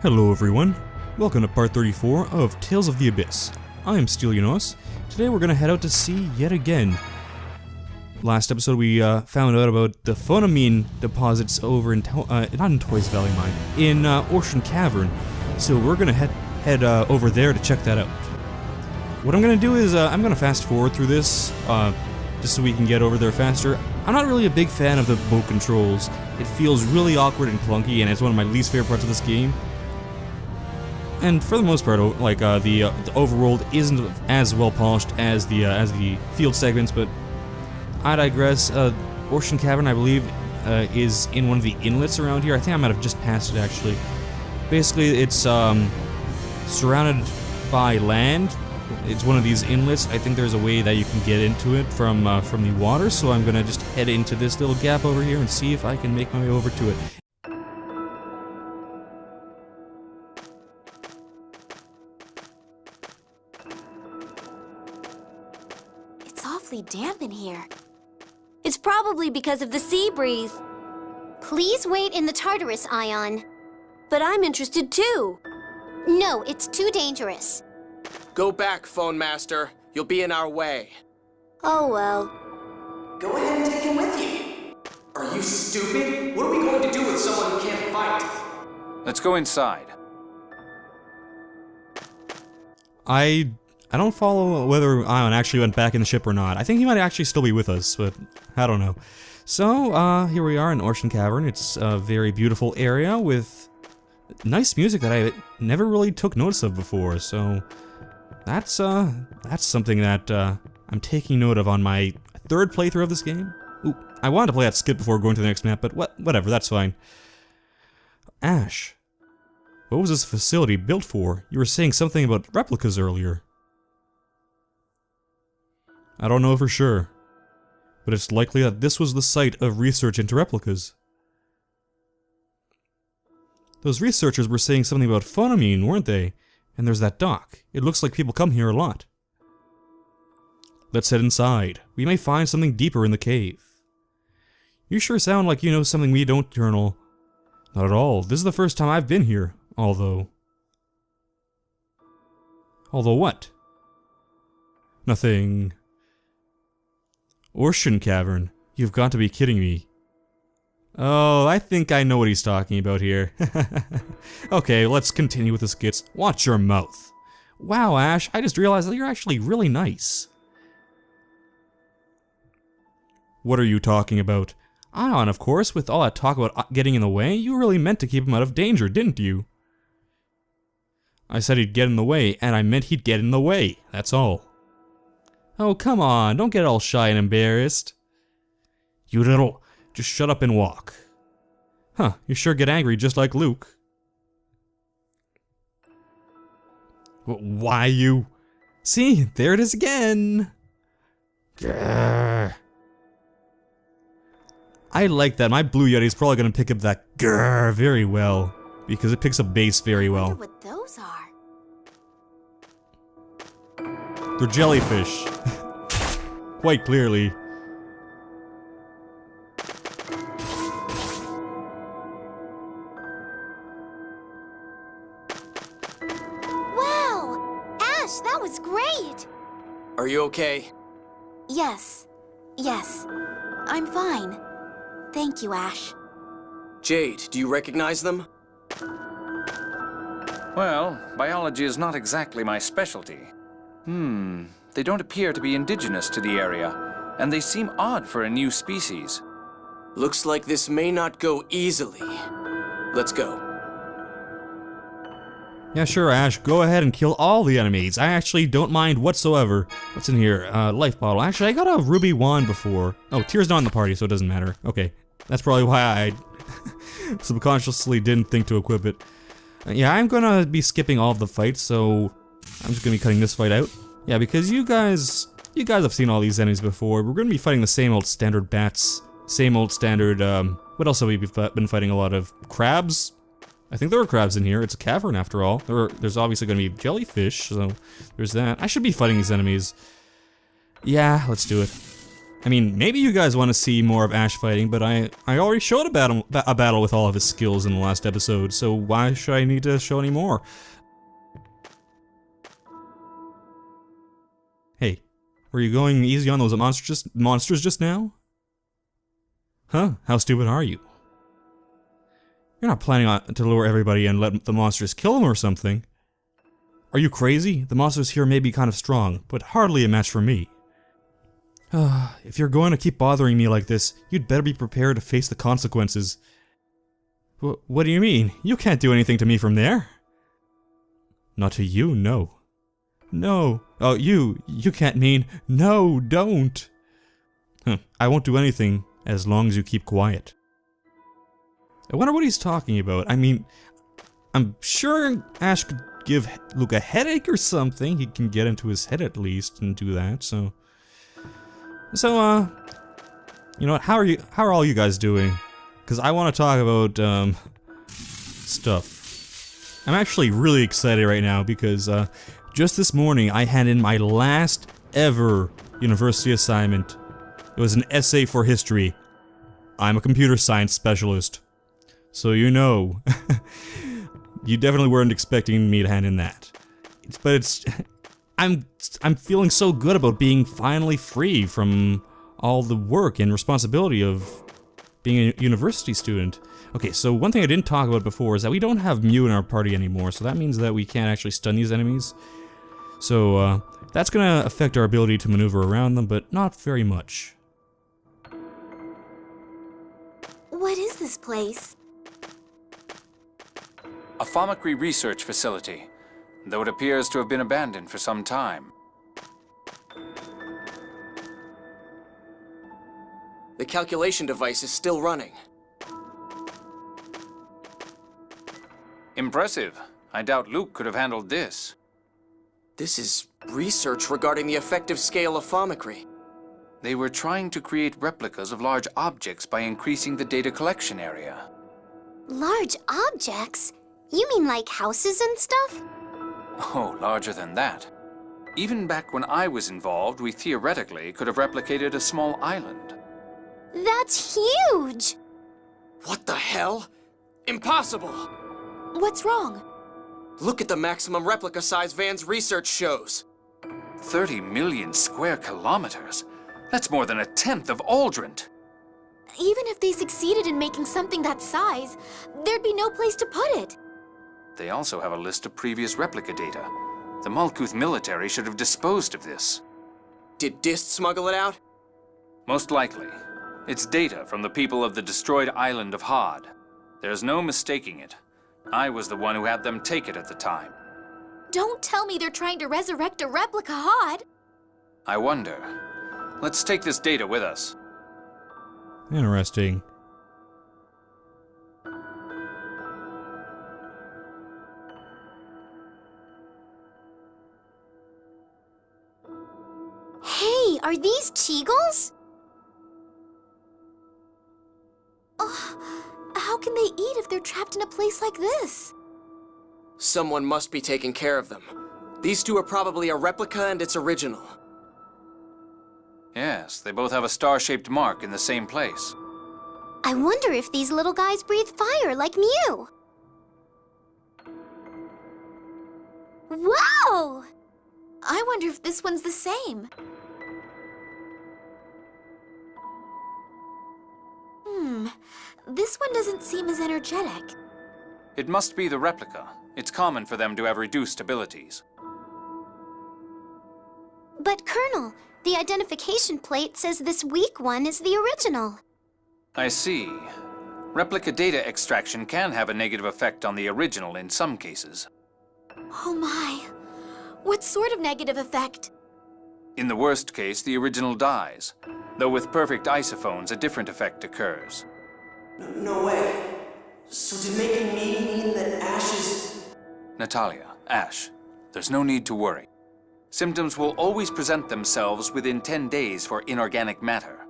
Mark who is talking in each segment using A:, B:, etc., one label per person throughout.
A: Hello everyone, welcome to part 34 of Tales of the Abyss. I'm Stelianos. Today we're gonna head out to sea yet again. Last episode we uh, found out about the fonimin deposits over in, to uh, not in Toys Valley Mine, in uh, Ortion Cavern. So we're gonna head, head uh, over there to check that out. What I'm gonna do is uh, I'm gonna fast forward through this, uh, just so we can get over there faster. I'm not really a big fan of the boat controls. It feels really awkward and clunky, and it's one of my least favorite parts of this game. And for the most part, like uh, the, uh, the overworld isn't as well polished as the uh, as the field segments, but I digress. Uh, Ortion Cavern, I believe, uh, is in one of the inlets around here. I think I might have just passed it actually. Basically, it's um, surrounded by land. It's one of these inlets. I think there's a way that you can get into it from uh, from the water. So I'm gonna just head into this little gap over here and see if I can make my way over to it.
B: Awfully damp in here. It's probably because of the sea breeze. Please wait in the Tartarus, Ion. But I'm interested too. No, it's too dangerous.
C: Go back, Fon Master. You'll be in our way.
B: Oh well.
D: Go ahead and take him with you. Are you stupid? What are we going to do with someone who can't fight?
E: Let's go inside.
A: I I don't follow whether Ion actually went back in the ship or not. I think he might actually still be with us, but I don't know. So, uh, here we are in Ortion Cavern. It's a very beautiful area with nice music that I never really took notice of before, so that's, uh, that's something that, uh, I'm taking note of on my third playthrough of this game. Ooh, I wanted to play that skip before going to the next map, but what, whatever, that's fine. Asch. What was this facility built for? You were saying something about replicas earlier. I don't know for sure, but it's likely that this was the site of research into replicas. Those researchers were saying something about fonimin, weren't they? And there's that dock. It looks like people come here a lot. Let's head inside. We may find something deeper in the cave. You sure sound like you know something we don't, Colonel. Not at all. This is the first time I've been here, although... Although what? Nothing... Ortion Cavern. You've got to be kidding me. Oh, I think I know what he's talking about here. okay, let's continue with the skits. Watch your mouth. Wow, Asch, I just realized that you're actually really nice. What are you talking about? Ion, of course, with all that talk about uh, getting in the way, you really meant to keep him out of danger, didn't you? I said he'd get in the way, and I meant he'd get in the way, that's all. Oh, come on, don't get all shy and embarrassed. You little... just shut up and walk. Huh, you sure get angry just like Luke. Why you... See, there it is again! Grrr. I like that. My Blue Yeti is probably gonna pick up that grrr very well. Because it picks up bass very well.
B: what those are.
A: They're jellyfish. Quite clearly.
B: Wow! Asch, that was great!
C: Are you okay?
B: Yes. Yes. I'm fine. Thank you, Asch.
C: Jade, do you recognize them?
E: Well, biology is not exactly my specialty. Hmm, they don't appear to be indigenous to the area, and they seem odd for a new species.
C: Looks like this may not go easily. Let's go.
A: Yeah, sure, Asch. Go ahead and kill all the enemies. I actually don't mind whatsoever. What's in here? Uh, life bottle. Actually, I got a ruby wand before. Oh, Tear's not in the party, so it doesn't matter. Okay. That's probably why I subconsciously didn't think to equip it. Uh, yeah, I'm gonna be skipping all of the fights, so I'm just gonna be cutting this fight out. Yeah, because you guys, you guys have seen all these enemies before. We're gonna be fighting the same old standard bats, same old standard. Um, what else have we been fighting a lot of? Crabs. I think there were crabs in here. It's a cavern after all. There are, there's obviously gonna be jellyfish, so there's that. I should be fighting these enemies. Yeah, let's do it. I mean, maybe you guys want to see more of Asch fighting, but I, I already showed a battle, a battle with all of his skills in the last episode, so why should I need to show any more? Were you going easy on those monsters just, monsters just now? Huh? How stupid are you? You're not planning on to lure everybody and let the monsters kill them or something. Are you crazy? The monsters here may be kind of strong, but hardly a match for me. Uh, if you're going to keep bothering me like this, you'd better be prepared to face the consequences. W what do you mean? You can't do anything to me from there. Not to you, no. No. Oh, you. You can't mean. No, don't. Huh. I won't do anything as long as you keep quiet. I wonder what he's talking about. I mean, I'm sure Asch could give Luke a headache or something. He can get into his head at least and do that, so... So, uh... You know what, how are you- how are all you guys doing? Because I want to talk about, um... Stuff. I'm actually really excited right now because, uh... Just this morning, I had in my last ever university assignment. It was an essay for history. I'm a computer science specialist. So you know. you definitely weren't expecting me to hand in that. But it's... I'm I'm feeling so good about being finally free from all the work and responsibility of being a university student. Okay, so one thing I didn't talk about before is that we don't have Mieu in our party anymore, so that means that we can't actually stun these enemies. So, uh, that's gonna affect our ability to maneuver around them, but not very much.
B: What is this place?
E: A fomicry research facility, though it appears to have been abandoned for some time.
C: The calculation device is still running.
E: Impressive. I doubt Luke could have handled this.
C: This is research regarding the effective scale of fomicry.
E: They were trying to create replicas of large objects by increasing the data collection area.
B: Large objects? You mean like houses and stuff?
E: Oh, larger than that. Even back when I was involved, we theoretically could have replicated a small island.
B: That's huge!
C: What the hell? Impossible!
B: What's wrong?
C: Look at the maximum replica size Van's research shows.
E: 30 million square kilometers? That's more than a tenth of Auldrant.
B: Even if they succeeded in making something that size, there'd be no place to put it.
E: They also have a list of previous replica data. The Malkuth military should have disposed of this.
C: Did Dist smuggle it out?
E: Most likely. It's data from the people of the destroyed island of Hod. There's no mistaking it. I was the one who had them take it at the time.
B: Don't tell me they're trying to resurrect a replica Hod.
E: I wonder. Let's take this data with us.
A: Interesting.
B: Hey, are these Cheagles? Eat if they're trapped in a place like this?
C: Someone must be taking care of them. These two are probably a replica and its original.
E: Yes, they both have a star-shaped mark in the same place.
B: I wonder if these little guys breathe fire like Mieu. Whoa! I wonder if this one's the same. Hmm, this one doesn't seem as energetic.
E: It must be the replica. It's common for them to have reduced abilities.
B: But Colonel, the identification plate says this weak one is the original.
E: I see. Replica data extraction can have a negative effect on the original in some cases.
B: Oh my. What sort of negative effect?
E: In the worst case, the original dies. Though with perfect isofons, a different effect occurs.
D: No way. So did making me mean that Asch is...
E: Natalia, Asch, there's no need to worry. Symptoms will always present themselves within 10 days for inorganic matter.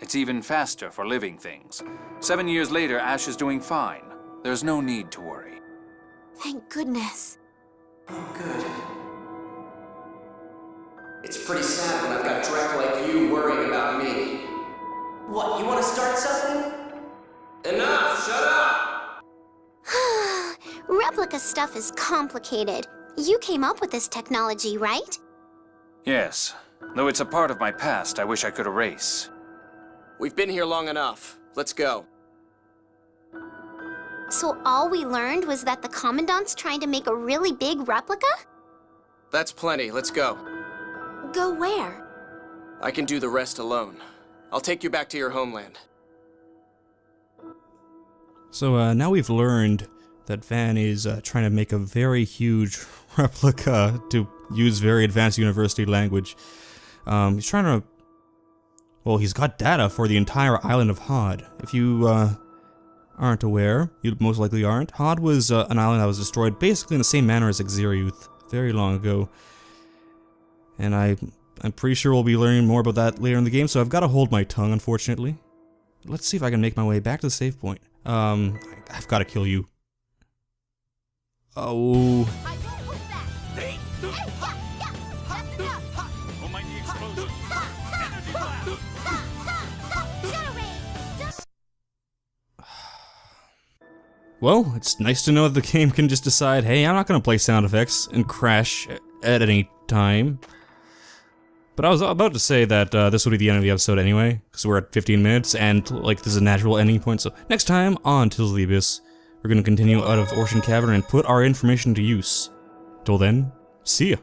E: It's even faster for living things. Seven years later, Asch is doing fine. There's no need to worry.
B: Thank goodness.
D: Oh, good.
C: It's pretty sad when I've got Drek like you worrying about me.
D: What, you want to start something?
C: Enough! Shut up!
B: Replica stuff is complicated. You came up with this technology, right?
E: Yes. Though it's a part of my past I wish I could erase.
C: We've been here long enough. Let's go.
B: So all we learned was that the Commandant's trying to make a really big replica?
C: That's plenty. Let's go.
B: Go where?
C: I can do the rest alone. I'll take you back to your homeland.
A: So uh, now we've learned that Van is uh, trying to make a very huge replica to use very advanced university language. Um, he's trying to. Well, he's got data for the entire island of Hod. If you uh, aren't aware, you most likely aren't, Hod was uh, an island that was destroyed basically in the same manner as Akzeriuth very long ago. And I, I'm pretty sure we'll be learning more about that later in the game, so I've got to hold my tongue, unfortunately. Let's see if I can make my way back to the save point. Um, I've got to kill you. Oh. Well, it's nice to know that the game can just decide, hey, I'm not gonna play sound effects and crash at any time. But I was about to say that uh, this would be the end of the episode anyway, because we're at 15 minutes, and like this is a natural ending point. So next time on Tales of the Abyss, we're gonna continue out of Ortion Cavern and put our information to use. Till then, see ya.